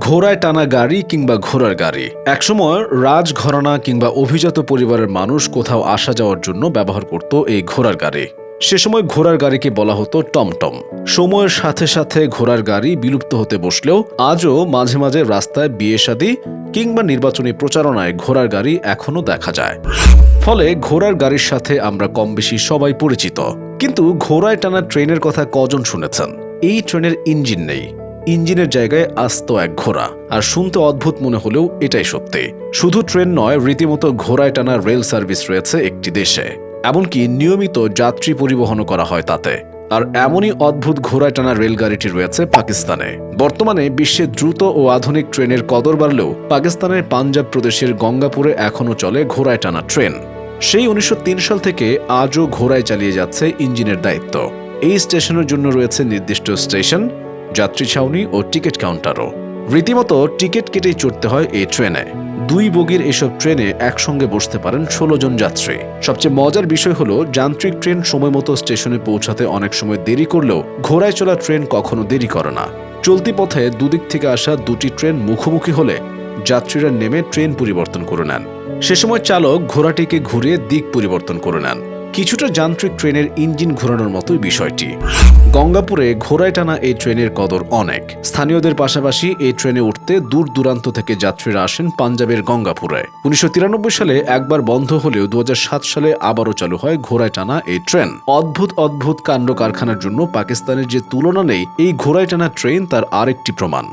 ঘোড়ায় টানা গাড়ি কিংবা ঘোড়ার গাড়ি। একসময় রাজঘরানা কিংবা অভিজাত পরিবারের মানুষ কোথাও আসা যাওয়ার জন্য ব্যবহার করত এই ঘোড়ার গাড়ি। সে সময় ঘোড়ার গাড়িকে বলা হতো টমটম। সময়ের সাথে সাথে ঘোড়ার গাড়ি বিলুপ্ত হতে বসলেও আজও মাঝে মাঝে রাস্তায় বিয়ে শাদী কিংবা নির্বাচনী প্রচারণায় ঘোড়ার গাড়ি এখনও দেখা যায়। ফলে ঘোড়ার গাড়ির সাথে আমরা কম বেশি সবাই পরিচিত। কিন্তু ঘোড়ায় টানা ট্রেনের কথা কজন শুনেছেন? এই ট্রেনের ইঞ্জিন নেই। ইঞ্জিনের জায়গায় আস্ত এক ঘোড়া। আর শুনতে অদ্ভুত মনে হলেও এটাই সত্যি। শুধু ট্রেন নয়, রীতিমতো ঘোড়ায় টানা রেল সার্ভিস রয়েছে একটি দেশে। এমনকি নিয়মিত যাত্রী পরিবহনও করা হয় তাতে। আর এমনই অদ্ভুত ঘোড়ায় টানা রেলগাড়িটি রয়েছে পাকিস্তানে। বর্তমানে বিশ্বে দ্রুত ও আধুনিক ট্রেনের কদর বাড়লেও পাকিস্তানের পাঞ্জাব প্রদেশের গঙ্গাপুরে এখনও চলে ঘোড়ায় টানা ট্রেন। সেই উনিশশো তিন সাল থেকে আজও ঘোড়ায় চালিয়ে যাচ্ছে ইঞ্জিনের দায়িত্ব। এই স্টেশনের জন্য রয়েছে নির্দিষ্ট স্টেশন। যাত্রী ছাউনি ও টিকিট কাউন্টারও। রীতিমতো টিকিট কেটেই চড়তে হয় এই ট্রেনে। দুই বগির এসব ট্রেনে একসঙ্গে বসতে পারেন ষোলো জন যাত্রী। সবচেয়ে মজার বিষয় হলো, যান্ত্রিক ট্রেন সময় মতো স্টেশনে পৌঁছাতে অনেক সময় দেরি করলেও ঘোড়ায় চলা ট্রেন কখনো দেরি করে না। চলতি পথে দুদিক থেকে আসা দুটি ট্রেন মুখোমুখি হলে যাত্রীরা নেমে ট্রেন পরিবর্তন করে নেন। সে সময় চালক ঘোড়াটিকে ঘুরিয়ে দিক পরিবর্তন করে নেন। কিছুটা যান্ত্রিক ট্রেনের ইঞ্জিন ঘোরানোর মতোই বিষয়টি। গঙ্গাপুরে ঘোড়ায় টানা এই ট্রেনের কদর অনেক। স্থানীয়দের পাশাপাশি এই ট্রেনে উঠতে দূর দূরান্ত থেকে যাত্রীরা আসেন পাঞ্জাবের গঙ্গাপুরে। উনিশশো তিরানব্বই সালে একবার বন্ধ হলেও দু হাজার সাত সালে আবারও চালু হয় ঘোড়ায় টানা এই ট্রেন। অদ্ভুত অদ্ভুত কাণ্ড কারখানার জন্য পাকিস্তানের যে তুলনা নেই, এই ঘোড়ায় টানা ট্রেন তার আরেকটি প্রমাণ।